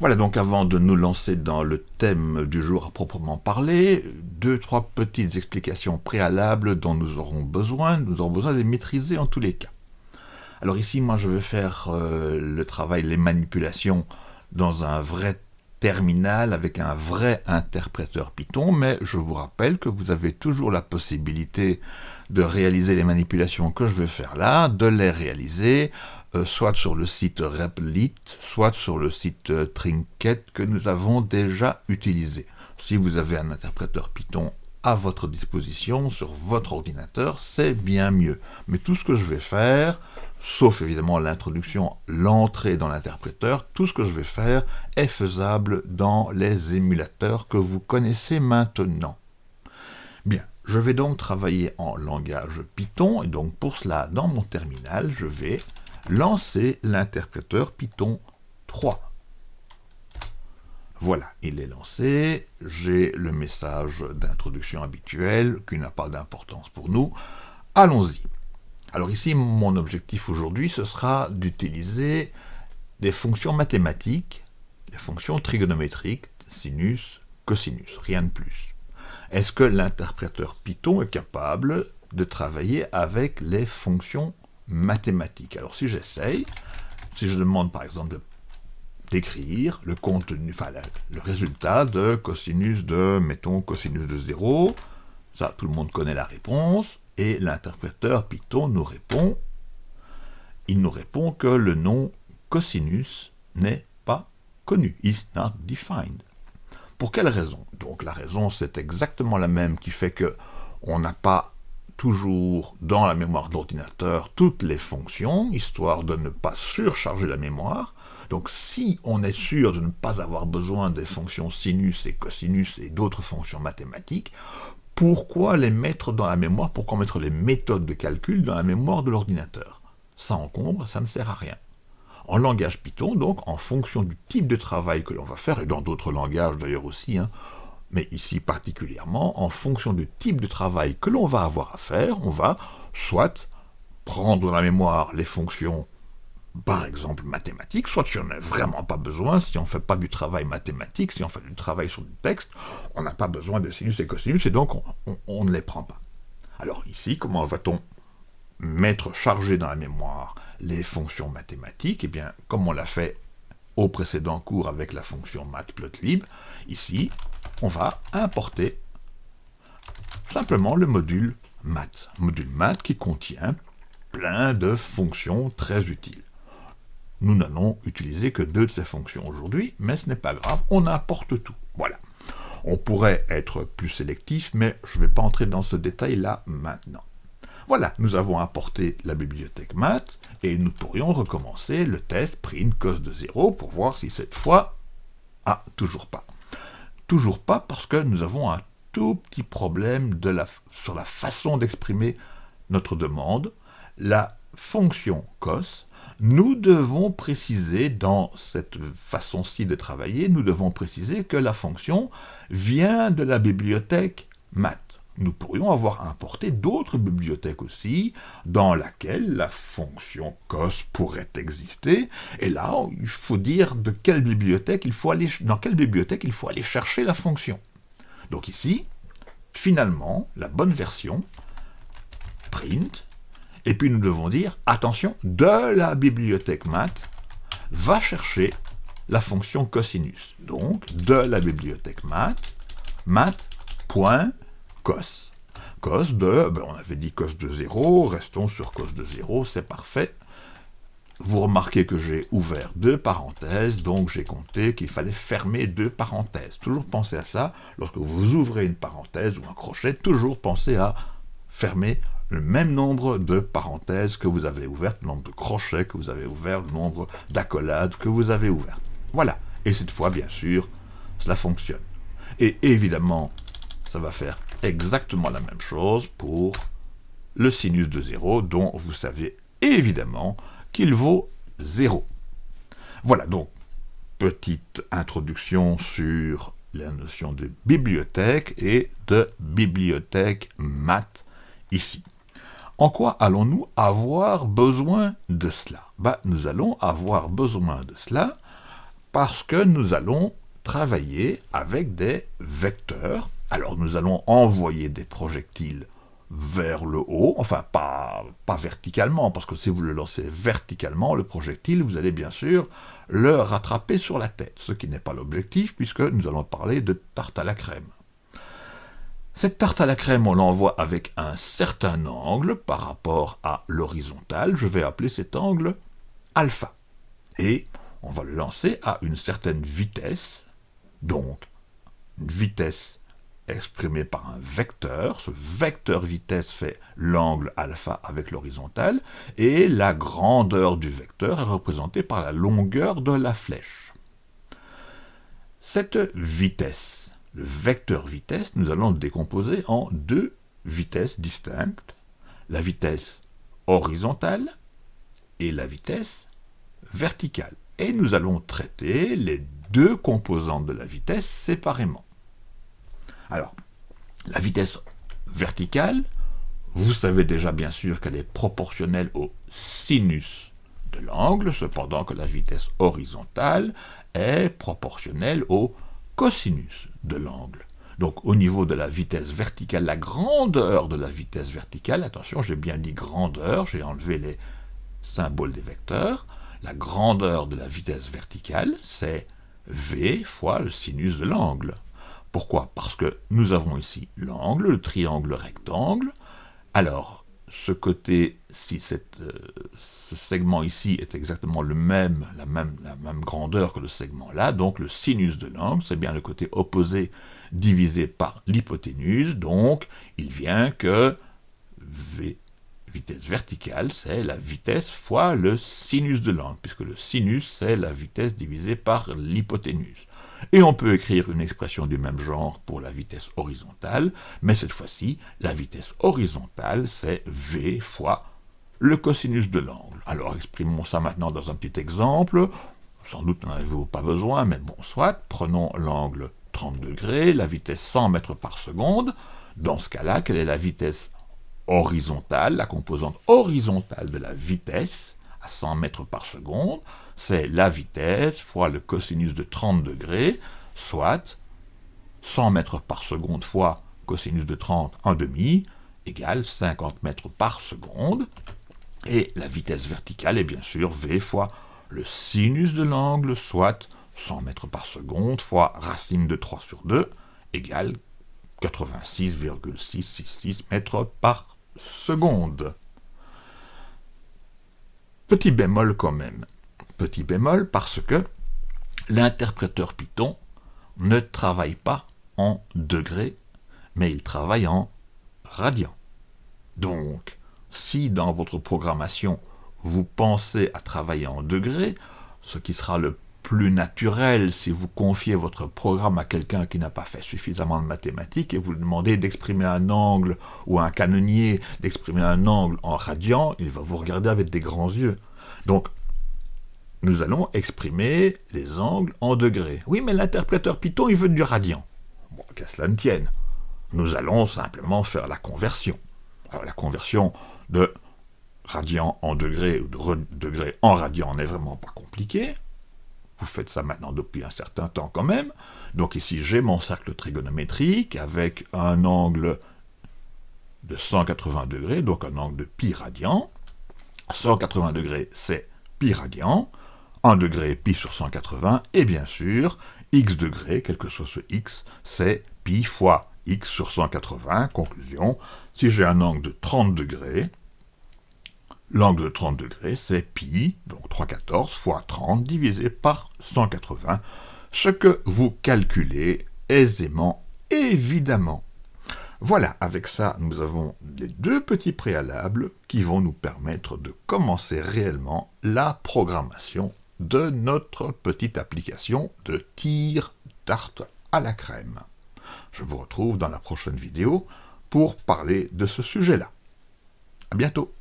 Voilà donc avant de nous lancer dans le thème du jour à proprement parler, deux, trois petites explications préalables dont nous aurons besoin, nous aurons besoin de les maîtriser en tous les cas. Alors ici, moi je vais faire euh, le travail, les manipulations dans un vrai terminal avec un vrai interpréteur Python, mais je vous rappelle que vous avez toujours la possibilité de réaliser les manipulations que je vais faire là, de les réaliser euh, soit sur le site Replit, soit sur le site euh, Trinket que nous avons déjà utilisé. Si vous avez un interpréteur Python à votre disposition sur votre ordinateur, c'est bien mieux. Mais tout ce que je vais faire, sauf évidemment l'introduction, l'entrée dans l'interpréteur, tout ce que je vais faire est faisable dans les émulateurs que vous connaissez maintenant. Bien, je vais donc travailler en langage Python, et donc pour cela, dans mon terminal, je vais lancer l'interpréteur Python 3. Voilà, il est lancé, j'ai le message d'introduction habituel qui n'a pas d'importance pour nous. Allons-y. Alors ici, mon objectif aujourd'hui, ce sera d'utiliser des fonctions mathématiques, des fonctions trigonométriques, sinus, cosinus, rien de plus. Est-ce que l'interpréteur Python est capable de travailler avec les fonctions mathématiques? Alors si j'essaye, si je demande par exemple d'écrire le résultat de cosinus de, mettons, cosinus de 0, ça tout le monde connaît la réponse, et l'interpréteur Python nous répond, il nous répond que le nom cosinus n'est pas connu, is not defined. Pour quelle raison? Donc la raison c'est exactement la même qui fait que on n'a pas toujours dans la mémoire de l'ordinateur toutes les fonctions, histoire de ne pas surcharger la mémoire. Donc si on est sûr de ne pas avoir besoin des fonctions sinus et cosinus et d'autres fonctions mathématiques, pourquoi les mettre dans la mémoire, pourquoi mettre les méthodes de calcul dans la mémoire de l'ordinateur? Ça encombre, ça ne sert à rien. En langage Python, donc, en fonction du type de travail que l'on va faire, et dans d'autres langages d'ailleurs aussi, hein, mais ici particulièrement, en fonction du type de travail que l'on va avoir à faire, on va soit prendre dans la mémoire les fonctions par exemple mathématiques, soit si on n'a vraiment pas besoin, si on ne fait pas du travail mathématique, si on fait du travail sur du texte, on n'a pas besoin de sinus et cosinus, et donc on, ne les prend pas. Alors ici, comment va-t-on mettre chargé dans la mémoire les fonctions mathématiques? Eh bien, comme on l'a fait au précédent cours avec la fonction matplotlib, ici, on va importer simplement le module math, module math qui contient plein de fonctions très utiles. Nous n'allons utiliser que deux de ces fonctions aujourd'hui, mais ce n'est pas grave, on importe tout. Voilà. On pourrait être plus sélectif, mais je ne vais pas entrer dans ce détail-là maintenant. Voilà, nous avons importé la bibliothèque math, et nous pourrions recommencer le test print cos de 0 pour voir si cette fois... Ah, toujours pas. Toujours pas parce que nous avons un tout petit problème sur la façon d'exprimer notre demande. La fonction cos nous devons préciser dans cette façon-ci de travailler, nous devons préciser que la fonction vient de la bibliothèque math. Nous pourrions avoir importé d'autres bibliothèques aussi, dans laquelle la fonction cos pourrait exister, et là, il faut dire de dans quelle bibliothèque il faut aller chercher la fonction. Donc ici, finalement, la bonne version, print, et puis nous devons dire, attention, de la bibliothèque math, va chercher la fonction cosinus. Donc, de la bibliothèque math, math.cos. Cos de, ben, on avait dit cos de 0, restons sur cos de 0, c'est parfait. Vous remarquez que j'ai ouvert deux parenthèses, donc j'ai compté qu'il fallait fermer deux parenthèses. Toujours pensez à ça, lorsque vous ouvrez une parenthèse ou un crochet, toujours pensez à fermer le même nombre de parenthèses que vous avez ouvertes, le nombre de crochets que vous avez ouverts, le nombre d'accolades que vous avez ouvertes. Voilà. Et cette fois, bien sûr, cela fonctionne. Et évidemment, ça va faire exactement la même chose pour le sinus de 0, dont vous savez évidemment qu'il vaut 0. Voilà donc, petite introduction sur la notion de bibliothèque et de bibliothèque math ici. En quoi allons-nous avoir besoin de cela? Bah, Nous allons avoir besoin de cela Parce que nous allons travailler avec des vecteurs. Alors nous allons envoyer des projectiles vers le haut, enfin pas, pas verticalement, parce que si vous le lancez verticalement, le projectile, vous allez bien sûr le rattraper sur la tête, ce qui n'est pas l'objectif, puisque nous allons parler de tarte à la crème. Cette tarte à la crème, on l'envoie avec un certain angle par rapport à l'horizontale, je vais appeler cet angle alpha. Et on va le lancer à une certaine vitesse, donc une vitesse exprimée par un vecteur. Ce vecteur vitesse fait l'angle alpha avec l'horizontale, et la grandeur du vecteur est représentée par la longueur de la flèche. Cette vitesse, le vecteur vitesse, nous allons le décomposer en deux vitesses distinctes, la vitesse horizontale et la vitesse verticale. Et nous allons traiter les deux composantes de la vitesse séparément. Alors, la vitesse verticale, vous savez déjà bien sûr qu'elle est proportionnelle au sinus de l'angle, cependant que la vitesse horizontale est proportionnelle au cosinus de l'angle. Donc au niveau de la vitesse verticale, la grandeur de la vitesse verticale, attention j'ai bien dit grandeur, j'ai enlevé les symboles des vecteurs, la grandeur de la vitesse verticale c'est v fois le sinus de l'angle. Pourquoi? Parce que nous avons ici l'angle, le triangle rectangle. Alors, ce côté, si euh, ce segment ici est exactement le même, la même, grandeur que le segment là, donc le sinus de l'angle, c'est bien le côté opposé divisé par l'hypoténuse, donc il vient que vitesse verticale, c'est la vitesse fois le sinus de l'angle, puisque le sinus, c'est la vitesse divisée par l'hypoténuse. Et on peut écrire une expression du même genre pour la vitesse horizontale, mais cette fois-ci, la vitesse horizontale, c'est v fois le cosinus de l'angle. Alors exprimons ça maintenant dans un petit exemple. Sans doute n'en avez-vous pas besoin, mais bon, soit. Prenons l'angle 30 degrés, la vitesse 100 mètres par seconde. Dans ce cas-là, quelle est la vitesse horizontale, la composante horizontale de la vitesse à 100 mètres par seconde? C'est la vitesse fois le cosinus de 30 degrés, soit 100 mètres par seconde fois cosinus de 30 en demi, égale 50 mètres par seconde. Et la vitesse verticale est bien sûr v fois le sinus de l'angle, soit 100 mètres par seconde fois racine de 3 sur 2, égale 86,666 mètres par seconde. Petit bémol quand même petit bémol parce que l'interpréteur Python ne travaille pas en degrés, mais il travaille en radians. Donc, si dans votre programmation, vous pensez à travailler en degrés, ce qui sera le plus naturel si vous confiez votre programme à quelqu'un qui n'a pas fait suffisamment de mathématiques et vous lui demandez d'exprimer un angle ou un canonnier d'exprimer un angle en radian, il va vous regarder avec des grands yeux. Donc, nous allons exprimer les angles en degrés. Oui, mais l'interpréteur Python, il veut du radian. Bon, qu'à cela ne tienne. Nous allons simplement faire la conversion. Alors, la conversion de radian en degrés ou de degrés en radian n'est vraiment pas compliquée. Vous faites ça maintenant depuis un certain temps quand même. Donc ici, j'ai mon cercle trigonométrique avec un angle de 180 degrés, donc un angle de pi radian. 180 degrés, c'est pi radian. 1 degré pi sur 180, et bien sûr, x degrés, quel que soit ce x, c'est pi fois x sur 180. Conclusion, si j'ai un angle de 30 degrés, l'angle de 30 degrés, c'est pi, donc 314 fois 30 divisé par 180, ce que vous calculez aisément, évidemment. Voilà, avec ça, nous avons les deux petits préalables qui vont nous permettre de commencer réellement la programmation de notre petite application de tir tarte à la crème. Je vous retrouve dans la prochaine vidéo pour parler de ce sujet-là. À bientôt